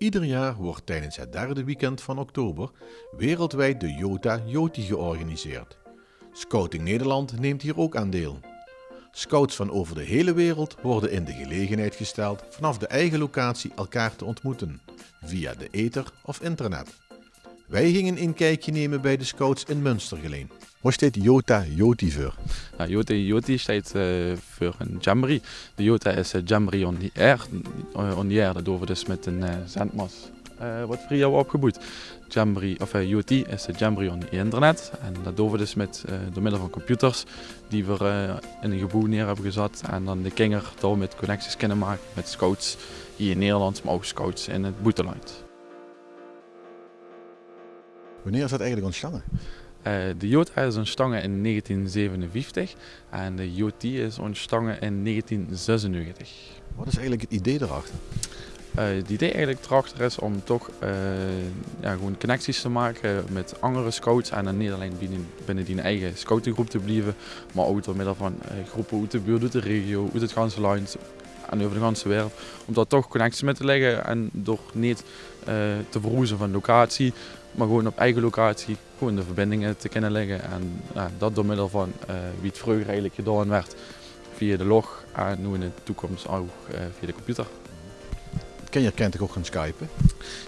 Ieder jaar wordt tijdens het derde weekend van oktober wereldwijd de Jota Joti georganiseerd. Scouting Nederland neemt hier ook aan deel. Scouts van over de hele wereld worden in de gelegenheid gesteld vanaf de eigen locatie elkaar te ontmoeten, via de ether of internet. Wij gingen een kijkje nemen bij de scouts in Münstergeleen. Wat staat Jota Joti voor? Nou, Jota Joti staat uh, voor een jamboree. De Jota is een jamboree on the air. On the air, dat doen we dus met een uh, zendmas. Uh, wat voor jou opgeboet. Jamboree, of Joti is een jamboree on the internet. En dat doen we dus met, door middel van computers die we in een gebouw neer hebben gezet. En dan de kinger door met connecties kunnen maken met scouts hier in Nederland, maar ook scouts in het buitenland. Wanneer is dat eigenlijk ontstaan? Uh, de Jota is ontstaan in 1957 en de JOT is ontstaan in 1996. Wat is eigenlijk het idee erachter? Uh, het idee eigenlijk erachter is om toch uh, ja, gewoon connecties te maken met andere scouts en dan niet alleen binnen, binnen die eigen scoutinggroep te blijven, maar ook door middel van groepen uit de buurt, uit de regio, uit het ganse land en over de ganse wereld. Om daar toch connecties mee te leggen en door niet te verroezen van locatie, maar gewoon op eigen locatie gewoon de verbindingen te kunnen leggen. En ja, dat door middel van uh, wie het vroeger eigenlijk gedaan werd via de log en nu in de toekomst ook uh, via de computer. Kenjer kent toch ook gaan skypen?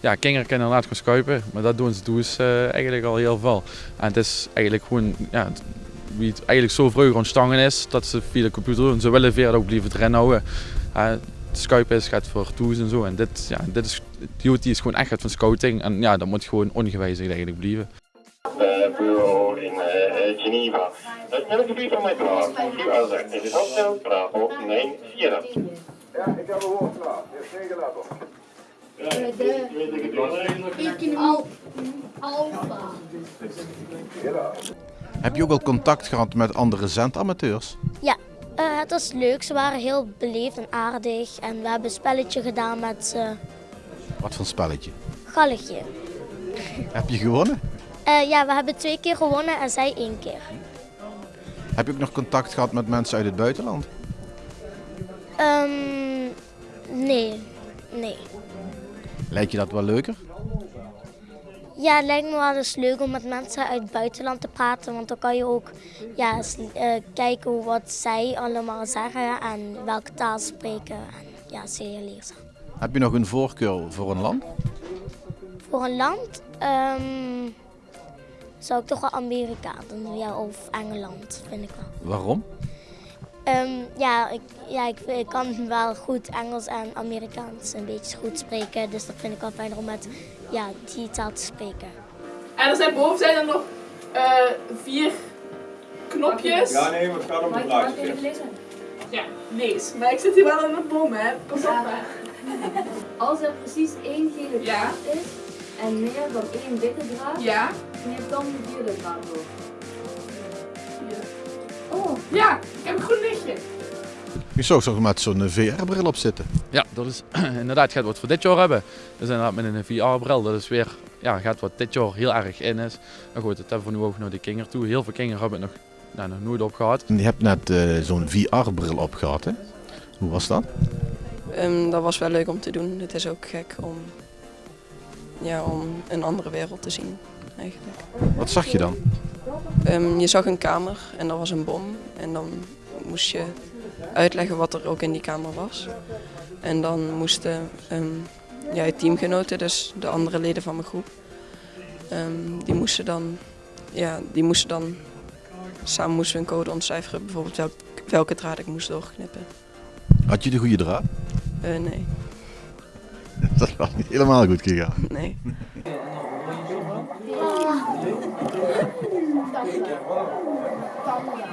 Ja, Kenjer kan inderdaad gaan skypen, maar dat doen ze dus uh, eigenlijk al heel veel. En het is eigenlijk gewoon, ja, wie het eigenlijk zo vroeger ontstaan is, dat ze via de computer doen. Ze willen verder ook blijven erin houden. Uh, Skype is gaat voor tools en zo. En dit, ja, dit is, Duty is gewoon echt van scouting. En ja, dat moet gewoon ongewijzigd eigenlijk blijven. bureau in uh, Geneva. Het meldgebied van mijn klaar. U. Het is afstel. Bravo 9 4. Ja, ik heb een woord klaar. Je hebt geen Al Alpha. Heb je ook al contact gehad met andere zendamateurs? Ja, uh, het was leuk. Ze waren heel beleefd en aardig. En we hebben een spelletje gedaan met ze. Wat voor spelletje? Galletje. Heb je gewonnen? Uh, ja, we hebben twee keer gewonnen en zij één keer. Heb je ook nog contact gehad met mensen uit het buitenland? Um, nee, nee. Lijkt je dat wel leuker? Ja, het lijkt me wel eens leuk om met mensen uit het buitenland te praten. Want dan kan je ook ja, uh, kijken wat zij allemaal zeggen en welke taal spreken. En, ja, zeer leerzaam. Heb je nog een voorkeur voor een land? Voor een land um, zou ik toch wel Amerika doen. Ja, of Engeland, vind ik wel. Waarom? Um, ja, ik, ja ik, ik, kan wel goed Engels en Amerikaans een beetje goed spreken. Dus dat vind ik wel fijner om met ja, die taal te spreken. En er zijn boven zijn er nog uh, vier knopjes. Ja, nee, maar het gaat om het plaatje. Ja, lees. Maar ik zit hier wel in mijn boom, hè. Pas op, hè. Als er precies één gele ja. draad is en meer dan één witte draad, ja. neem dan de vierde draad door. Oh. Ja, ik heb een groen lichtje. Je zou zo met zo'n VR-bril op zitten. Ja, dat is inderdaad gaat wat voor dit jaar hebben. Dus inderdaad met een VR-bril, dat is weer, ja, gaat wat dit jaar heel erg in is. Maar goed, dat hebben we nu ook naar de kinger toe. Heel veel kinderen hebben het nog, nou, nog nooit op gehad. En je hebt net uh, zo'n VR-bril op gehad, hè? Hoe was dat? Um, dat was wel leuk om te doen. Het is ook gek om, ja, om een andere wereld te zien, eigenlijk. Wat zag je dan? Um, je zag een kamer en er was een bom. En dan moest je uitleggen wat er ook in die kamer was. En dan moesten um, ja, teamgenoten, dus de andere leden van mijn groep, um, die moesten dan, ja, die moesten dan, samen moesten we een code ontcijferen, bijvoorbeeld welk, welke draad ik moest doorknippen. Had je de goede draad? Uh, nee. Dat was niet helemaal goed gegaan. Nee. Tanja.